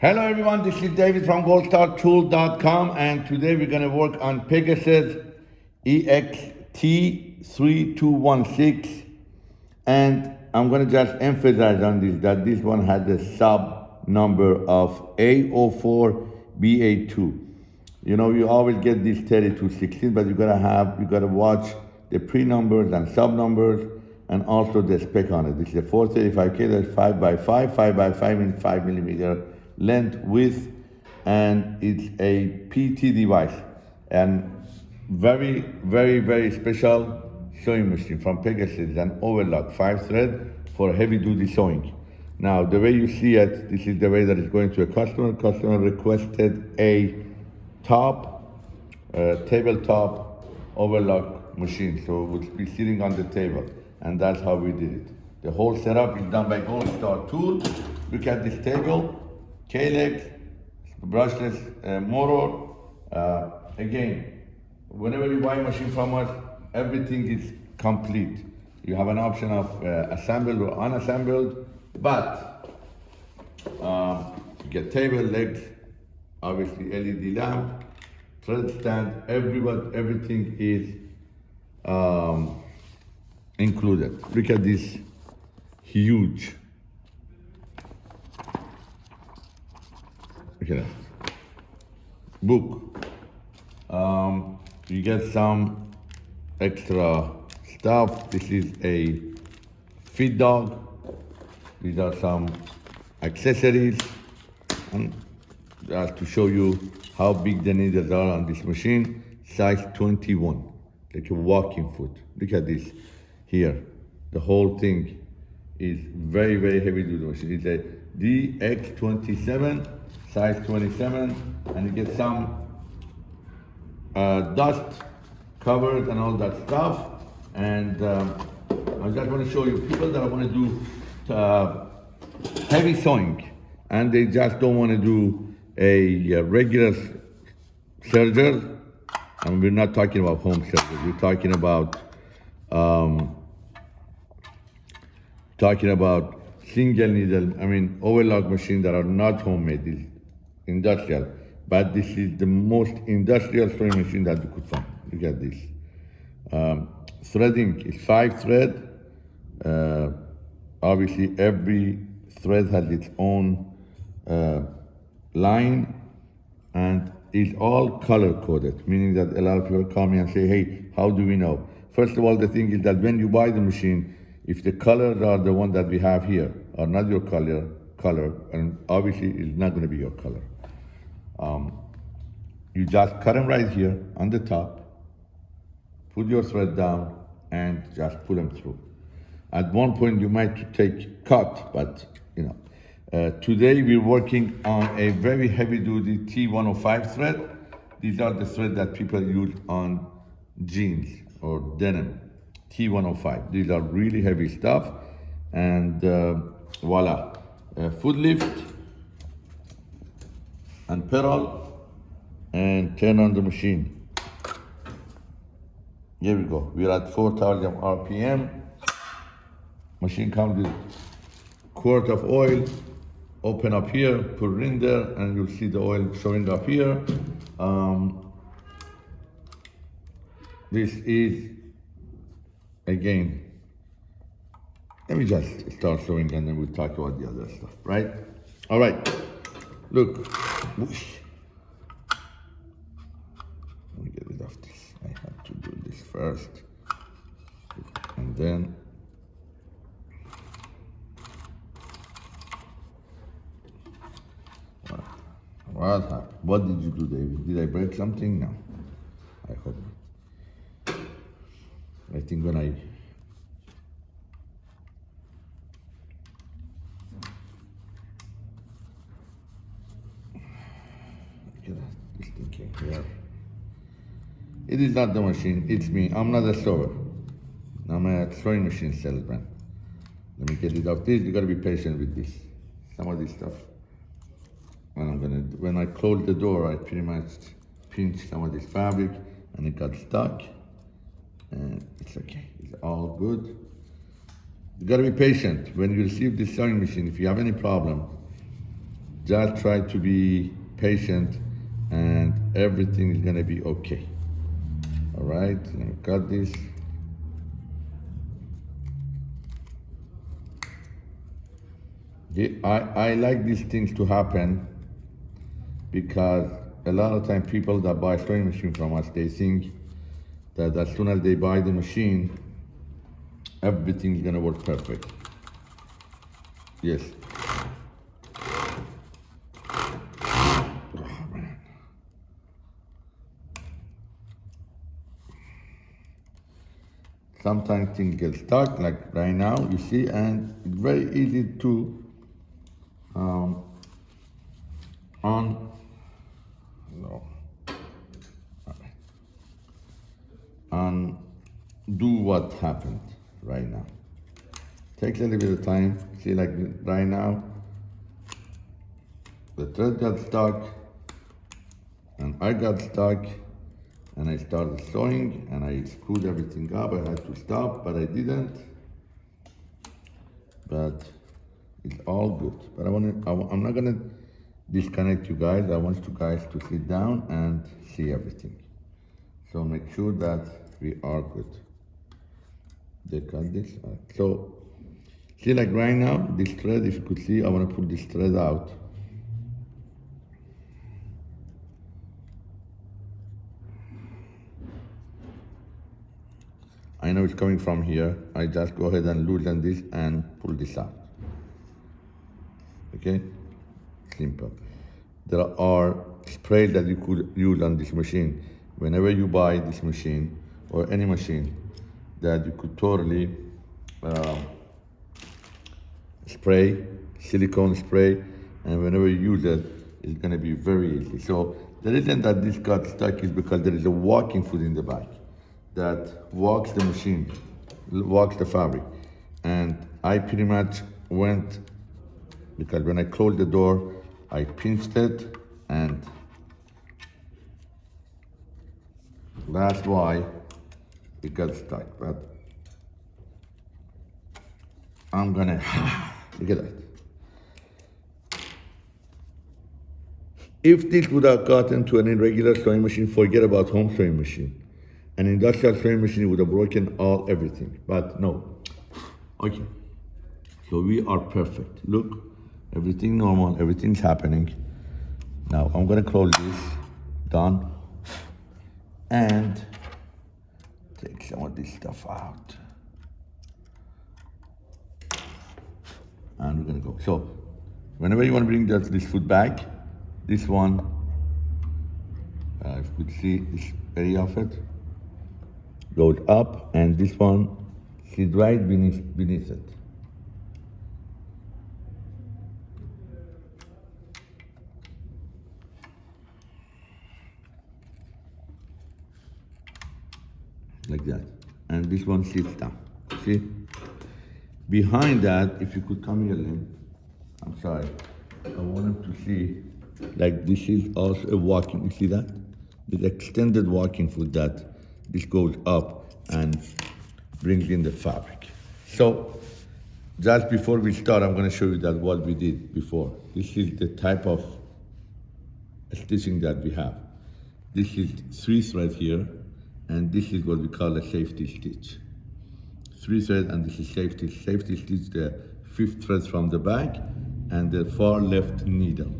Hello everyone, this is David from goldstartool.com and today we're going to work on Pegasus EXT3216 and I'm going to just emphasize on this that this one has a sub number of A04BA2. You know, you always get this 3216 but you got to have, you got to watch the pre-numbers and sub-numbers and also the spec on it. This is a 435K, that's 5 by 5 5 by 5 in 5 millimeter length, width, and it's a PT device. And very, very, very special sewing machine from Pegasus, an overlock, five thread for heavy duty sewing. Now, the way you see it, this is the way that it's going to a customer. Customer requested a top, uh, tabletop overlock machine. So it would be sitting on the table. And that's how we did it. The whole setup is done by Gold Star Tool. Look at this table. K-leg, brushless uh, motor. Uh, again, whenever you buy machine from us, everything is complete. You have an option of uh, assembled or unassembled, but uh, you get table, legs, obviously LED lamp, thread stand, everyone, everything is um, included. Look at this huge At that. Book. Um, you get some extra stuff. This is a feed dog. These are some accessories. And just to show you how big the needles are on this machine, size 21, like a walking foot. Look at this here. The whole thing is very, very heavy duty machine. It's a DX27 size 27, and you get some uh, dust covered and all that stuff. And um, I just want to show you people that I want to do uh, heavy sewing and they just don't want to do a, a regular surgery. And we're not talking about home surgery. We're talking about um, talking about single needle, I mean, overlock machines that are not homemade industrial. But this is the most industrial sewing machine that you could find. Look at this. Um, threading is five thread. Uh, obviously, every thread has its own uh, line and is all color coded, meaning that a lot of people call me and say, hey, how do we know? First of all, the thing is that when you buy the machine, if the colors are the one that we have here, are not your color, color, and obviously it's not going to be your color. Um, you just cut them right here on the top, put your thread down, and just pull them through. At one point, you might take cut, but you know. Uh, today, we're working on a very heavy-duty T105 thread. These are the threads that people use on jeans or denim. T105. These are really heavy stuff. And uh, voila. Uh, foot lift, and pedal and turn on the machine. Here we go. We're at 4,000 RPM. Machine comes with quart of oil. Open up here, put it in there, and you'll see the oil showing up here. Um, this is, again, let me just start showing and then we'll talk about the other stuff, right? All right, look. Whoosh. Let me get rid of this. I have to do this first. And then what happened? What did you do, David? Did I break something? No. I hope not. I think when I It is not the machine, it's me. I'm not a sewer. I'm a sewing machine salesman. Let me get it off this. You gotta be patient with this. Some of this stuff. When I'm gonna, when I close the door, I pretty much pinch some of this fabric and it got stuck. And it's okay, it's all good. You gotta be patient. When you receive this sewing machine, if you have any problem, just try to be patient and everything is gonna be okay. All right, let me cut this. I, I like these things to happen because a lot of time people that buy sewing machine from us, they think that as soon as they buy the machine, everything's gonna work perfect. Yes. Sometimes things get stuck, like right now, you see, and it's very easy to um, on no And do what happened right now. Takes a little bit of time. See, like right now, the thread got stuck, and I got stuck, and I started sewing, and I screwed everything up. I had to stop, but I didn't. But it's all good. But I want to, I'm not gonna disconnect you guys. I want you guys to sit down and see everything. So make sure that we are good. They cut this. So see like right now, this thread, if you could see, I want to pull this thread out. I know it's coming from here. I just go ahead and loosen this and pull this out. Okay, simple. There are sprays that you could use on this machine. Whenever you buy this machine or any machine, that you could totally uh, spray, silicone spray, and whenever you use it, it's gonna be very easy. So the reason that this got stuck is because there is a walking foot in the back that walks the machine, walks the fabric. And I pretty much went, because when I closed the door, I pinched it and that's why it got stuck. But I'm gonna, look at that. If this would have gotten to an irregular sewing machine, forget about home sewing machine. An industrial sewing machine would have broken all everything, but no. Okay, so we are perfect. Look, everything normal, everything's happening. Now I'm gonna close this, done, and take some of this stuff out. And we're gonna go. So whenever you wanna bring this, this foot back, this one, uh, if you could see this area of it, goes up and this one sits right beneath, beneath it. Like that. And this one sits down. See? Behind that, if you could come here, Lynn. I'm sorry. I wanted to see, like this is also a walking, you see that? The extended walking foot that this goes up and brings in the fabric. So just before we start, I'm gonna show you that what we did before. This is the type of stitching that we have. This is three thread here, and this is what we call a safety stitch. Three thread, and this is safety. Safety stitch, the fifth thread from the back, and the far left needle.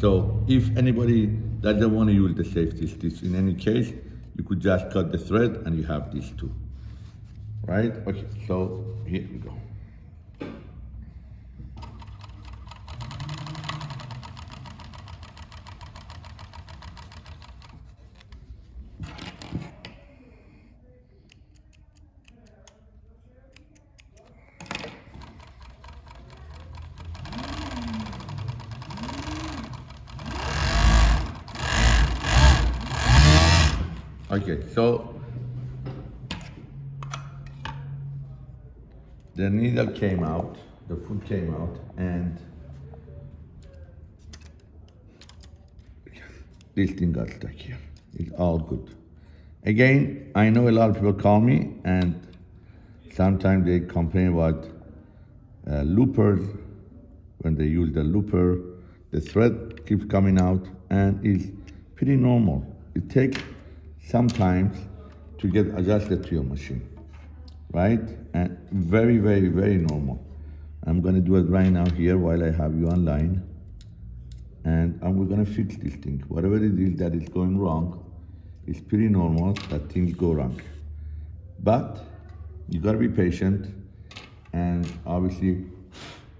So if anybody doesn't want to use the safety stitch, in any case, you could just cut the thread and you have these two, right? Okay, so here we go. Okay, so the needle came out, the food came out, and this thing got stuck here. It's all good. Again, I know a lot of people call me and sometimes they complain about uh, loopers. When they use the looper, the thread keeps coming out and it's pretty normal. It takes sometimes to get adjusted to your machine, right? And very, very, very normal. I'm gonna do it right now here while I have you online. And, we're gonna fix this thing. Whatever it is that is going wrong, it's pretty normal that things go wrong. But you gotta be patient. And obviously,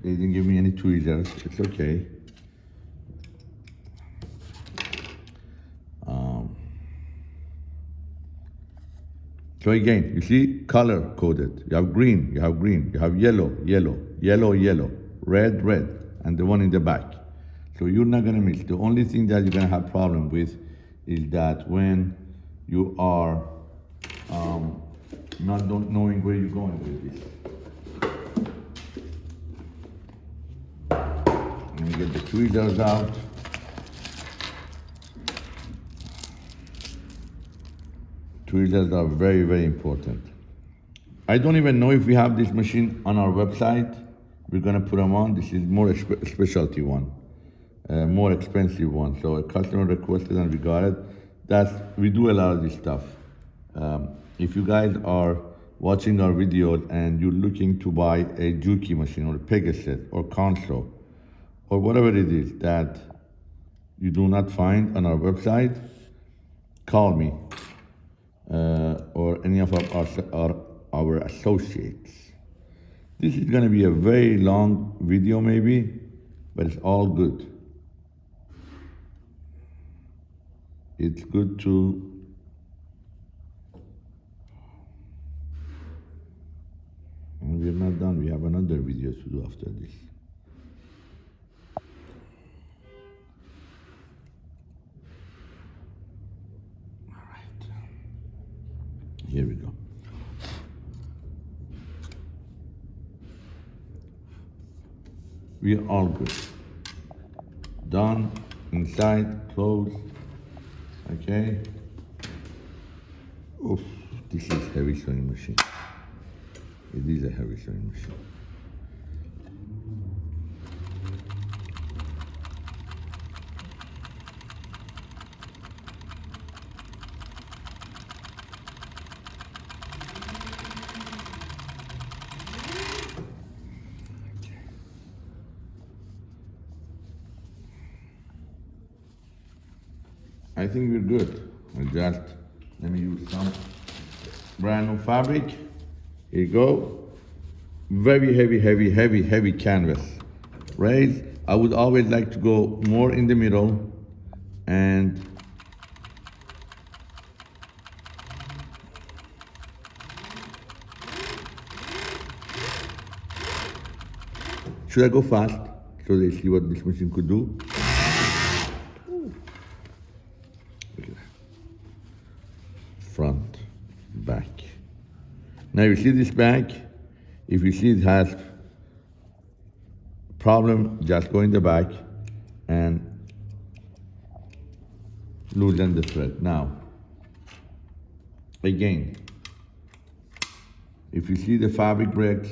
they didn't give me any tweezers. It's okay. So again, you see color coded. You have green, you have green, you have yellow, yellow, yellow, yellow, red, red, and the one in the back. So you're not gonna miss. The only thing that you're gonna have problem with is that when you are um, not knowing where you're going with this. Let me get the tweezers out. Tweezers are very, very important. I don't even know if we have this machine on our website. We're gonna put them on. This is more a specialty one, uh, more expensive one. So a customer requested and we got it. That's, we do a lot of this stuff. Um, if you guys are watching our videos and you're looking to buy a Juki machine or a Pegasus or Consew or whatever it is that you do not find on our website, call me uh, or any of our, our, our associates. This is going to be a very long video maybe, but it's all good. It's good to and we're not done. We have another video to do after this. Here we go. We are all good. Done, inside, closed. Okay. Oof, this is heavy sewing machine. It is a heavy sewing machine. I think we're good. I just, let me use some brand new fabric. Here you go. Very heavy, heavy, heavy, heavy canvas. Right? I would always like to go more in the middle and Should I go fast so they see what this machine could do? front, back. Now you see this back, if you see it has problem, just go in the back and loosen the thread. Now, again, if you see the fabric breaks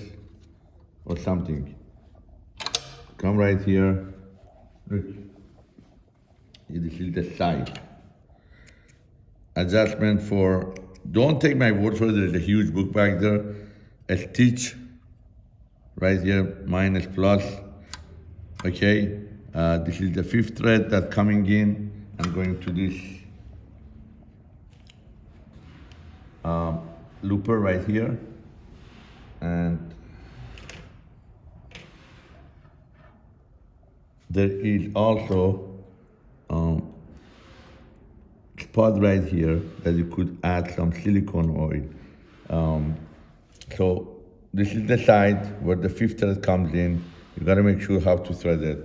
or something, come right here, look, this is the side adjustment for, don't take my word for it, there's a huge book back there, a stitch right here, minus plus, okay? Uh, this is the fifth thread that's coming in. I'm going to this um, looper right here. And there is also um, spot right here that you could add some silicone oil. Um, so this is the side where the fifth thread comes in. You gotta make sure how to thread it.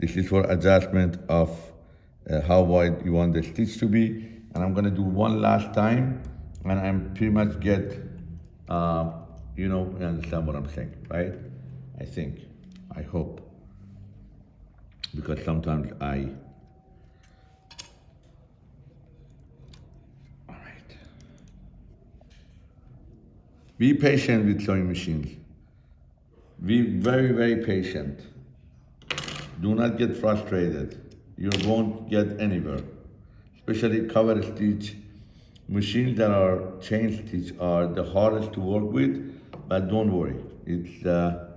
This is for adjustment of uh, how wide you want the stitch to be. And I'm gonna do one last time and I'm pretty much get, uh, you know, you understand what I'm saying, right? I think, I hope. Because sometimes I Be patient with sewing machines. Be very, very patient. Do not get frustrated. You won't get anywhere. Especially cover stitch. Machines that are chain stitch are the hardest to work with, but don't worry. It's uh,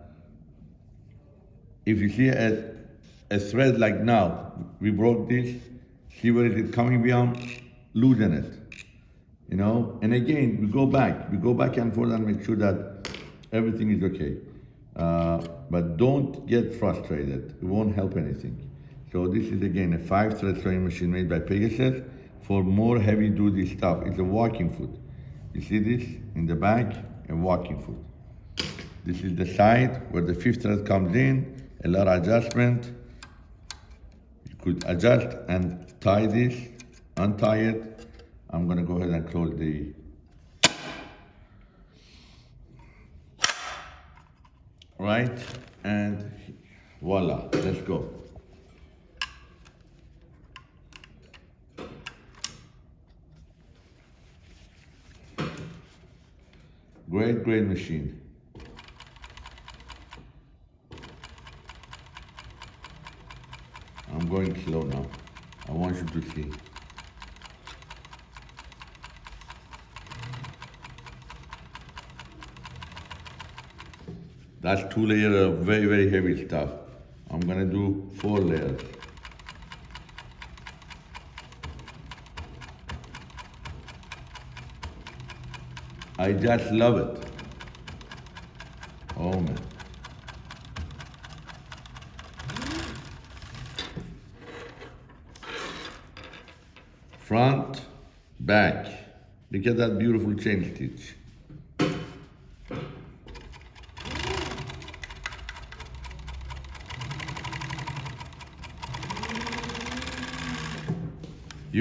if you see a, a thread like now, we broke this, see where is it coming beyond, loosen it. You know, and again, we go back, we go back and forth and make sure that everything is okay. Uh, but don't get frustrated, it won't help anything. So this is again a five thread sewing machine made by Pegasus for more heavy duty stuff. It's a walking foot. You see this in the back, a walking foot. This is the side where the fifth thread comes in, a lot of adjustment. You could adjust and tie this, untie it. I'm gonna go ahead and close the right and voila let's go. Great great machine. I'm going slow now. I want you to see That's two layers of very, very heavy stuff. I'm gonna do four layers. I just love it. Oh man. Front, back. Look at that beautiful chain stitch.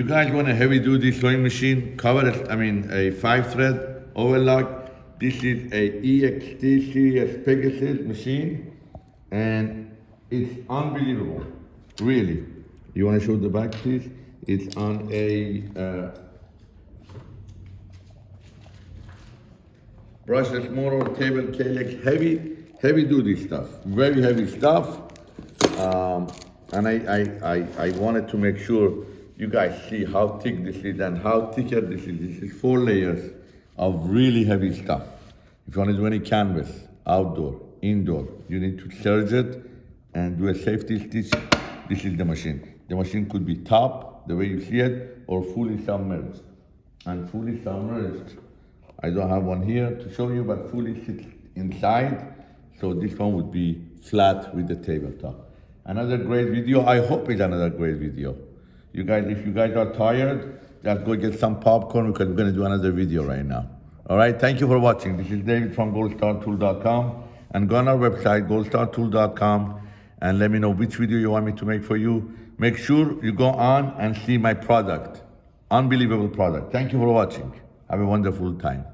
You guys want a heavy duty sewing machine, cover I mean a five thread overlock. This is a EXT series Pegasus machine and it's unbelievable, really. You wanna show the back please? It's on a uh, brushless motor, table KX, heavy, heavy duty stuff, very heavy stuff. Um, and I, I, I, I wanted to make sure you guys see how thick this is and how thicker this is. This is four layers of really heavy stuff. If you want to do any canvas, outdoor, indoor, you need to serge it and do a safety stitch. This is the machine. The machine could be top, the way you see it, or fully submerged. And fully submerged, I don't have one here to show you, but fully sits inside. So this one would be flat with the tabletop. Another great video. I hope it's another great video. You guys, if you guys are tired, just go get some popcorn because we're gonna do another video right now. All right, thank you for watching. This is David from goldstartool.com and go on our website, goldstartool.com and let me know which video you want me to make for you. Make sure you go on and see my product. Unbelievable product. Thank you for watching. Have a wonderful time.